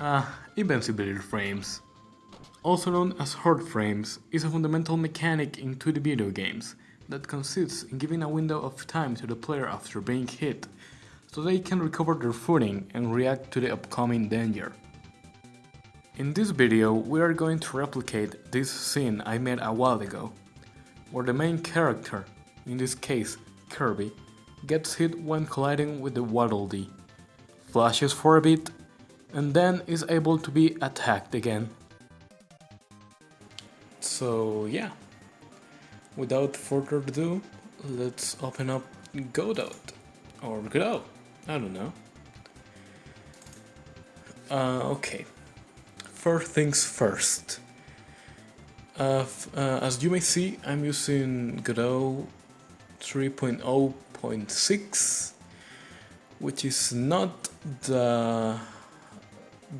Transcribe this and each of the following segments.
Ah, invincibility frames. Also known as horde frames, is a fundamental mechanic in 2D video games that consists in giving a window of time to the player after being hit, so they can recover their footing and react to the upcoming danger. In this video, we are going to replicate this scene I made a while ago, where the main character, in this case Kirby, gets hit when colliding with the Waddle Dee, flashes for a bit, and then is able to be attacked again. So yeah, without further ado, let's open up Godot, or Godot, I don't know. Uh, okay, first things first. Uh, uh, as you may see, I'm using Godot 3.0.6 which is not the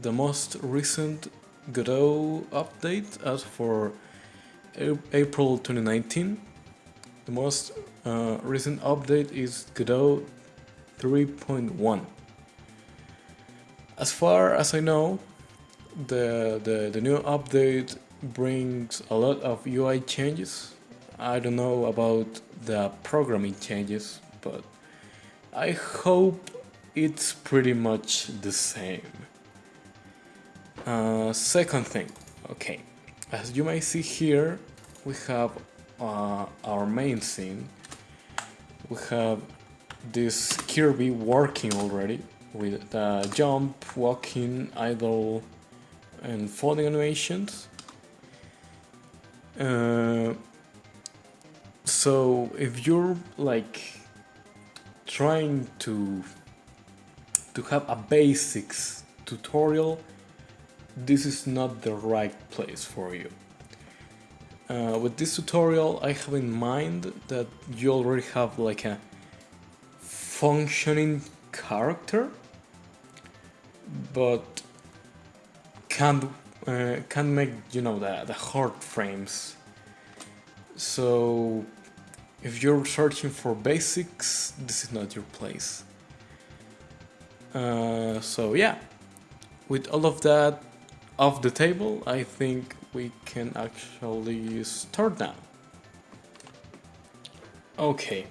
the most recent Godot update as for April 2019 the most uh, recent update is Godot 3.1 as far as I know the, the the new update brings a lot of UI changes. I don't know about the programming changes, but I hope it's pretty much the same. Uh, second thing, okay, as you may see here, we have uh, our main scene. We have this Kirby working already with the jump, walking, idle, and falling animations. Uh, so if you're like trying to to have a basics tutorial this is not the right place for you. Uh, with this tutorial I have in mind that you already have like a functioning character but can't uh, can't make you know the, the horde frames. So if you're searching for basics, this is not your place. Uh, so yeah, with all of that off the table, I think we can actually start now. Okay,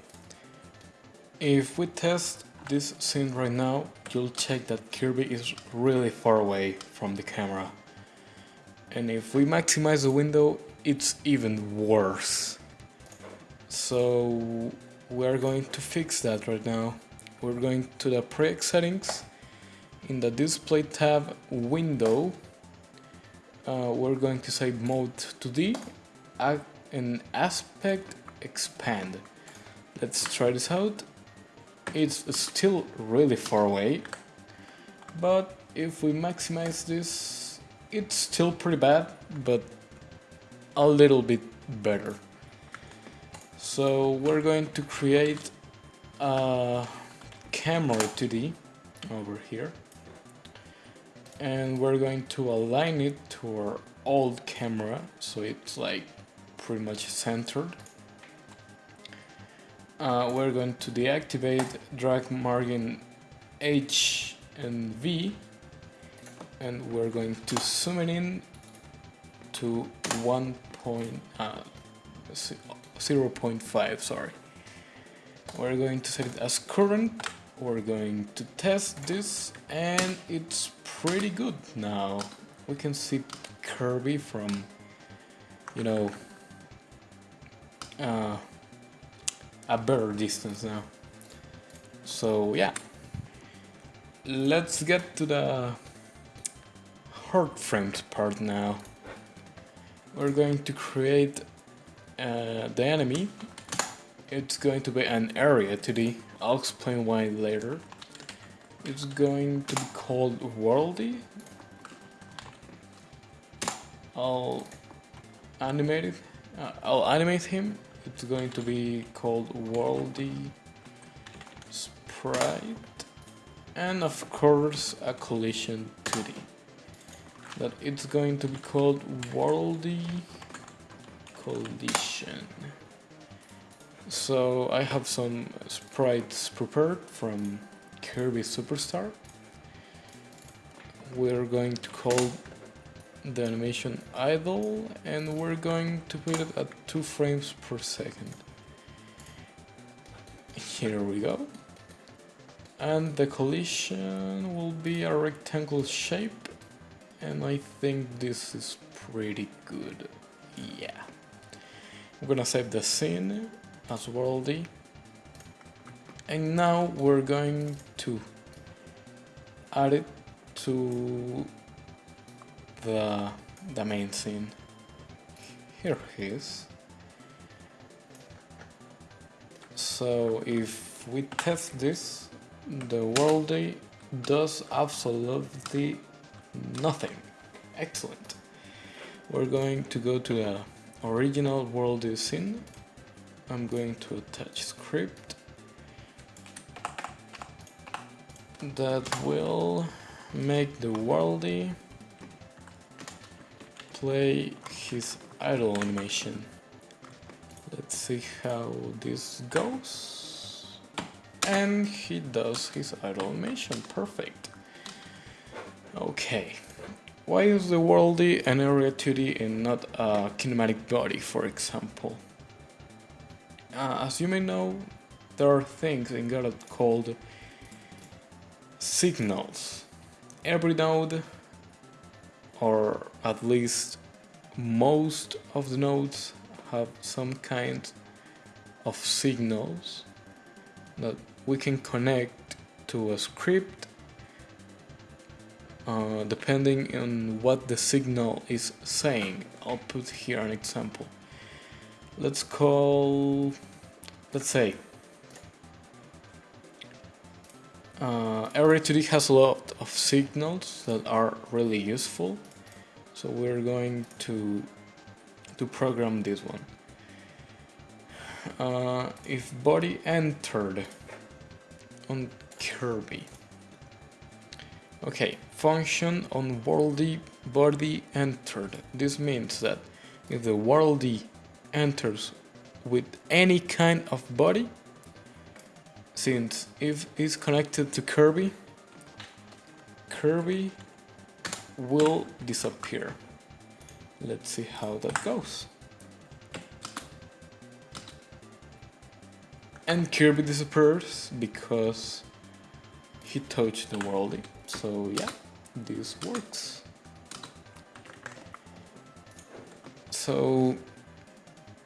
if we test this scene right now, you'll check that Kirby is really far away from the camera. And if we maximize the window, it's even worse. So we're going to fix that right now. We're going to the project settings. In the display tab window, uh, we're going to say mode 2D and aspect expand. Let's try this out. It's still really far away, but if we maximize this, it's still pretty bad, but a little bit better. So we're going to create a camera 2D over here and we're going to align it to our old camera so it's like pretty much centered. Uh, we're going to deactivate drag margin H and V and we're going to zoom it in to 1 point, uh, 0.5 sorry we're going to set it as current we're going to test this and it's pretty good. Now we can see Kirby from you know uh, a better distance now. So yeah. Let's get to the horde frames part now. We're going to create uh, the enemy, it's going to be an area 2D. I'll explain why later. It's going to be called Worldy. I'll animate it. Uh, I'll animate him. It's going to be called Worldy Sprite. And of course a collision 2D. That it's going to be called Worldy collision. So I have some sprites prepared from Kirby Super Star. we're going to call the animation idle and we're going to put it at 2 frames per second. Here we go. And the collision will be a rectangle shape and I think this is pretty good. Yeah. I'm gonna save the scene as worldy and now we're going to add it to the, the main scene. Here he is. So if we test this, the worldy does absolutely nothing. Excellent. We're going to go to the original worldy scene. I'm going to attach script that will make the worldy play his idle animation. Let's see how this goes. And he does his idle animation, perfect. Okay, why is the worldy an area 2D and not a kinematic body, for example? Uh, as you may know, there are things in Godot called signals. Every node or at least most of the nodes have some kind of signals that we can connect to a script uh, depending on what the signal is saying. I'll put here an example. Let's call, let's say, uh, Area 2D has a lot of signals that are really useful. So we're going to to program this one. Uh, if body entered on Kirby. Okay function on worldy body entered. This means that if the worldy enters with any kind of body since if it's connected to Kirby, Kirby will disappear. Let's see how that goes. And Kirby disappears because he touched the worldy. So yeah, this works. So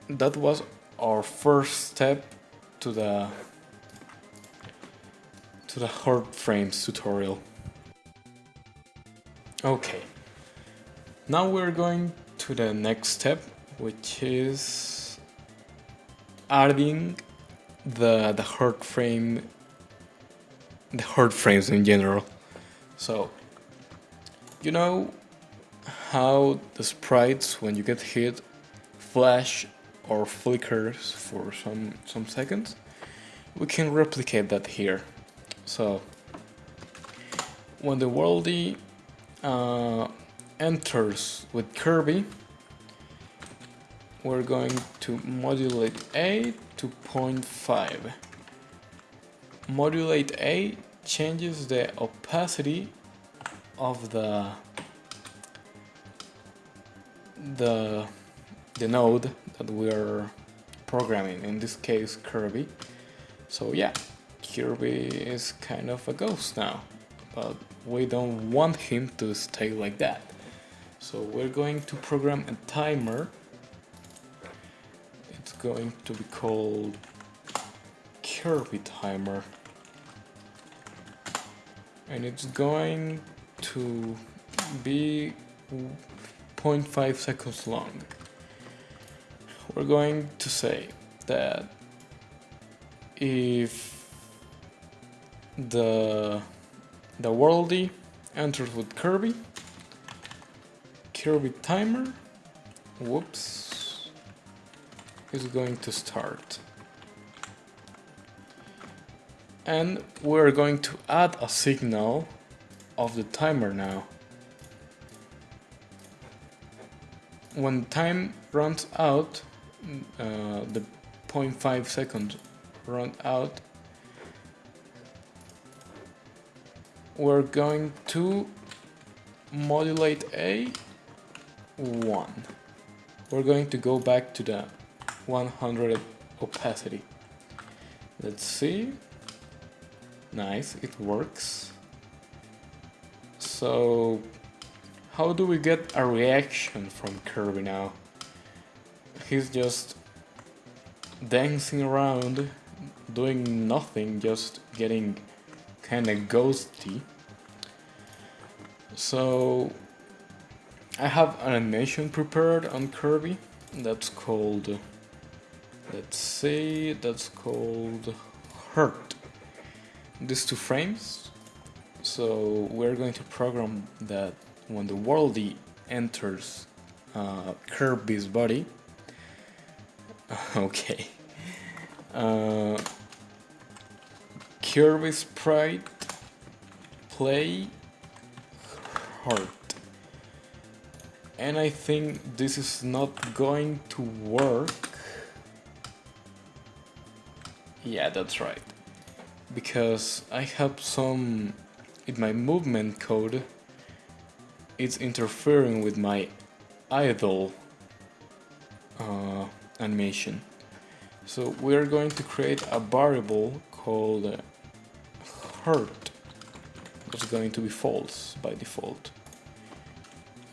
that was our first step to the to the hard frames tutorial. Okay, now we're going to the next step, which is adding the the hard frame, the hard frames in general. So, you know how the sprites when you get hit flash or flickers for some some seconds? We can replicate that here. So when the worldy uh, enters with Kirby, we're going to modulate A to 0.5. Modulate A changes the opacity of the the the node that we are programming in this case Kirby so yeah Kirby is kind of a ghost now, but we don't want him to stay like that. So we're going to program a timer. It's going to be called Kirby timer. And it's going to be 0.5 seconds long. We're going to say that if the the worldy enters with Kirby. Kirby timer, whoops, is going to start. And we're going to add a signal of the timer now. When time runs out, uh, the 0.5 seconds run out, we're going to modulate A 1. We're going to go back to the 100 opacity. Let's see. Nice, it works. So, how do we get a reaction from Kirby now? He's just dancing around, doing nothing, just getting kinda ghosty. So, I have an animation prepared on Kirby that's called, let's see, that's called Hurt. These two frames. So we're going to program that when the worldly enters uh, Kirby's body. okay. Uh, Kirby sprite play hurt and I think this is not going to work. Yeah, that's right. Because I have some... in my movement code, it's interfering with my idle uh, animation. So we're going to create a variable called uh, hurt. It's going to be false by default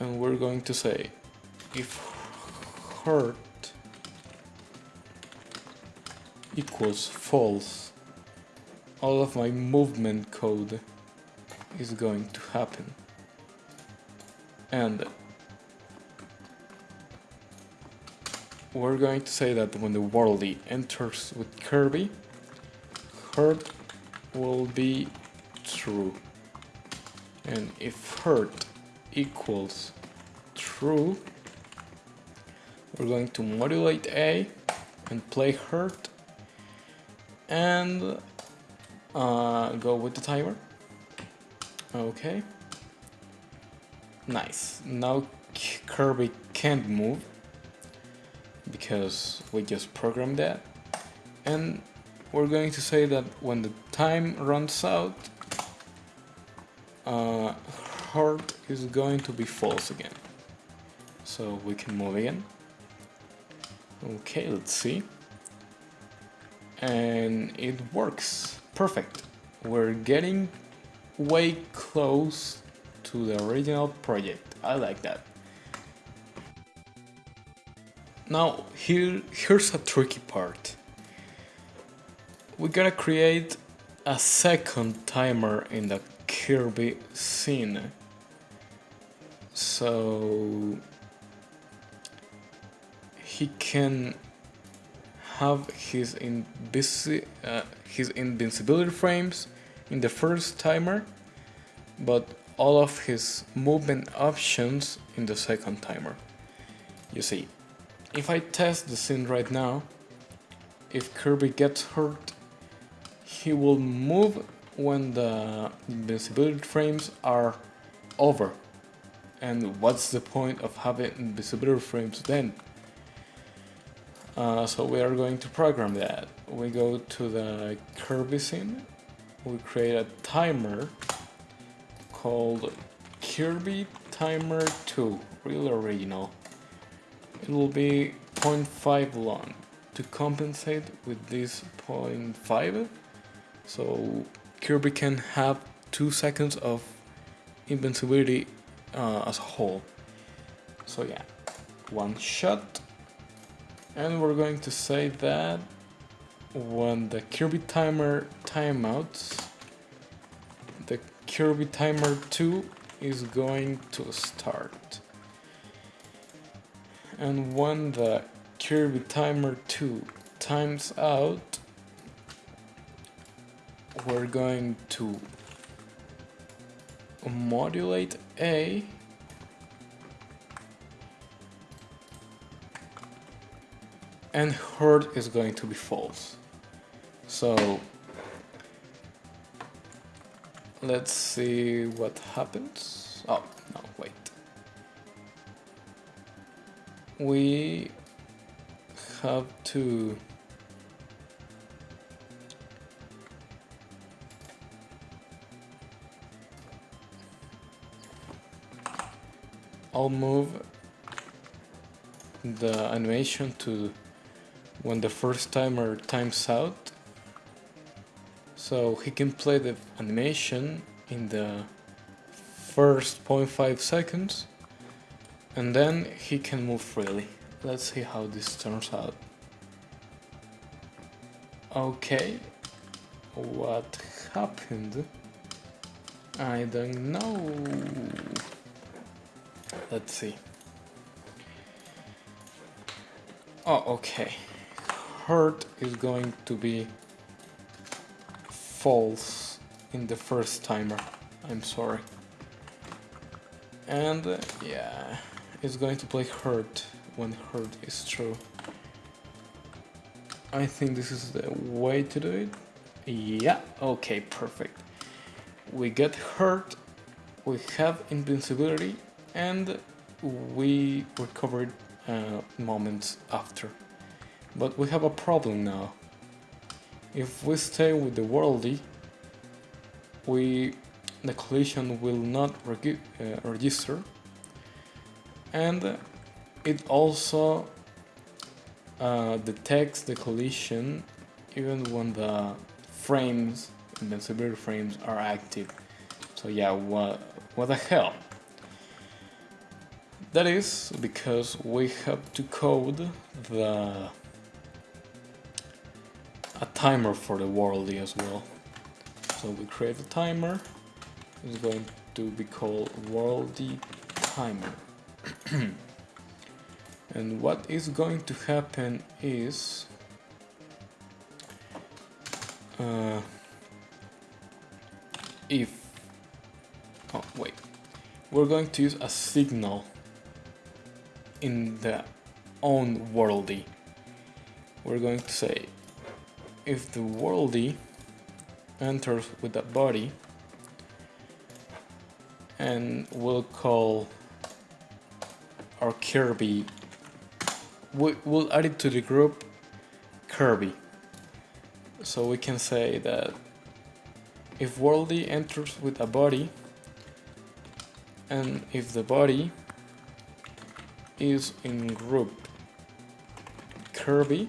and we're going to say if hurt equals false all of my movement code is going to happen and we're going to say that when the worldly enters with Kirby hurt will be true and if hurt equals true, we're going to modulate A and play hurt and uh, go with the timer. Okay. Nice. Now Kirby can't move because we just programmed that. And we're going to say that when the time runs out, uh, hurt is going to be false again. So we can move again. Okay, let's see. And it works. Perfect. We're getting way close to the original project. I like that. Now, here, here's a tricky part. We gotta create a second timer in the Kirby scene. So he can have his invisi uh, his invincibility frames in the first timer, but all of his movement options in the second timer. You see, if I test the scene right now, if Kirby gets hurt, he will move when the invincibility frames are over and what's the point of having invisibility frames then? Uh, so we are going to program that. We go to the Kirby scene, we create a timer called Kirby Timer 2, real original. It will be 0.5 long to compensate with this 0.5 so Kirby can have 2 seconds of invincibility uh, as a whole. So yeah, one shot. And we're going to say that when the Kirby timer timeouts, the Kirby timer 2 is going to start. And when the Kirby timer 2 times out, we're going to modulate A and hurt is going to be false. So let's see what happens. Oh, We have to I'll move the animation to when the first timer times out. So he can play the animation in the first 0.5 seconds and then he can move freely. Let's see how this turns out. Okay. What happened? I don't know. Let's see. Oh okay. Hurt is going to be false in the first timer. I'm sorry. And uh, yeah, it's going to play hurt when hurt is true. I think this is the way to do it. Yeah, okay, perfect. We get hurt, we have invincibility, and we recovered uh, moments after. But we have a problem now. If we stay with the worldy, we the collision will not uh, register and it also uh, detects the collision even when the frames, invincibility frames are active. So yeah, what, what the hell? That is because we have to code the a timer for the worldy as well. So we create a timer. It's going to be called worldy timer. and what is going to happen is uh, if oh wait. We're going to use a signal in the own worldy. We're going to say if the worldy enters with a body and we'll call our Kirby. We, will add it to the group Kirby. So we can say that if worldy enters with a body and if the body is in group Kirby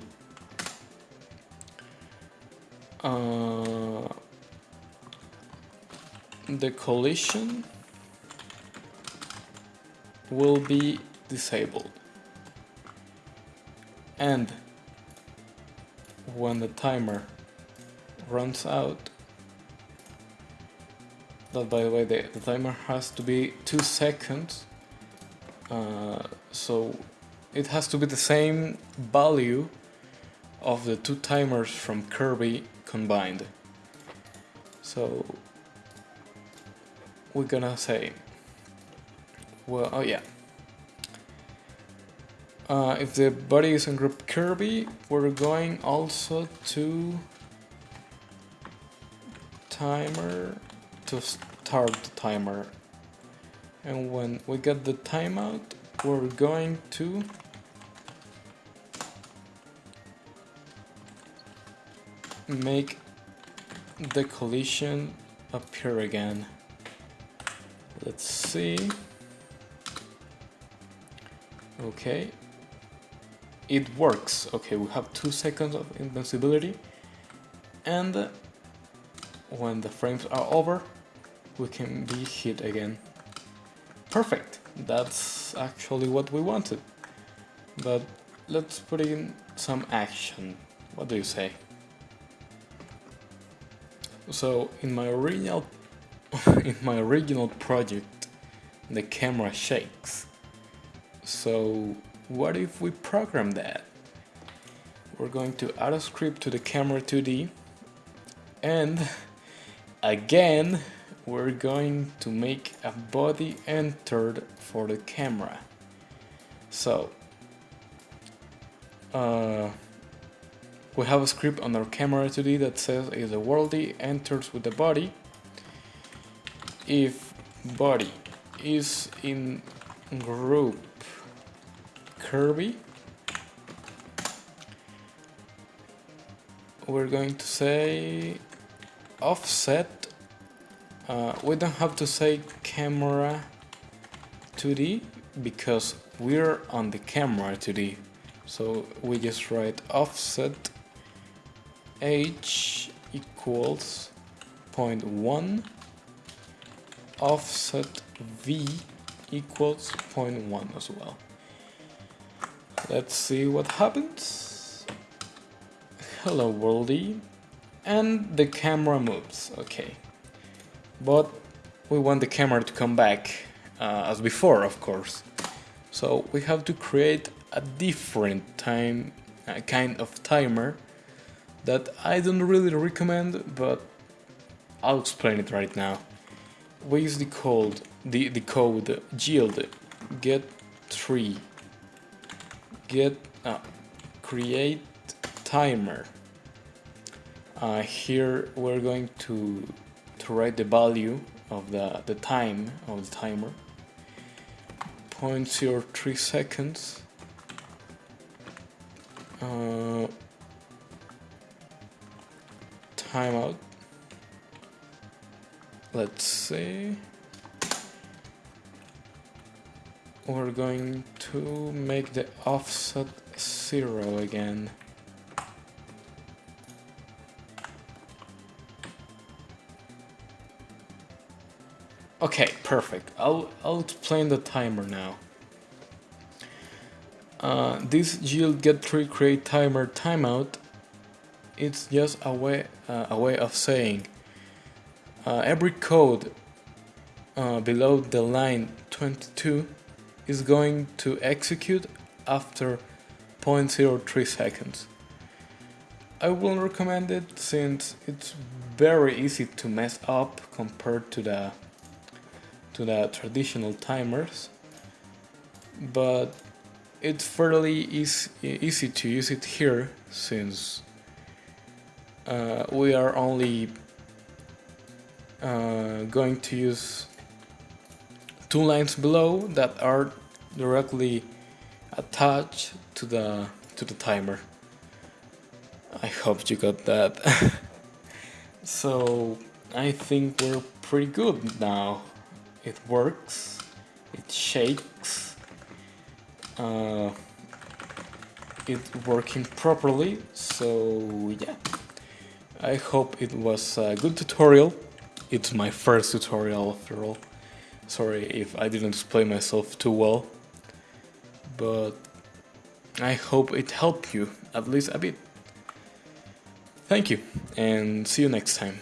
uh, the collision will be disabled and when the timer runs out that by the way the, the timer has to be two seconds uh, so it has to be the same value of the two timers from Kirby combined. So we're gonna say, well, oh yeah. Uh, if the body is in group Kirby, we're going also to timer to start the timer. And when we get the timeout, we're going to make the collision appear again. Let's see. Okay. It works. Okay, we have two seconds of invincibility. And when the frames are over, we can be hit again. Perfect. That's actually what we wanted. But let's put in some action. What do you say? So in my original in my original project the camera shakes. So what if we program that? We're going to add a script to the camera 2D and again we're going to make a body entered for the camera. So uh, we have a script on our camera 2D that says if the worldy enters with the body, if body is in group Kirby, we're going to say offset. Uh, we don't have to say camera 2D because we're on the camera 2D. So we just write offset h equals 0.1 offset v equals 0.1 as well. Let's see what happens. Hello worldy. And the camera moves, okay. But we want the camera to come back uh, as before, of course. So we have to create a different time, kind of timer that I don't really recommend, but I'll explain it right now. We use the code, the, the code yield get tree get uh, create timer. Uh, here we're going to to write the value of the the time of the timer. 0.03 seconds. Uh, timeout. Let's see we're going to make the offset zero again Okay, perfect. I'll, I'll explain the timer now. Uh, this yield get tree create timer timeout it's just a way uh, a way of saying uh, every code uh, below the line 22 is going to execute after 0.03 seconds. I wouldn't recommend it since it's very easy to mess up compared to the to the traditional timers but it's fairly easy, easy to use it here since uh, we are only uh, going to use two lines below that are directly attached to the to the timer. I hope you got that. so I think we're pretty good now. It works, it shakes, uh, it working properly so yeah I hope it was a good tutorial it's my first tutorial after all sorry if I didn't explain myself too well but I hope it helped you at least a bit. Thank you and see you next time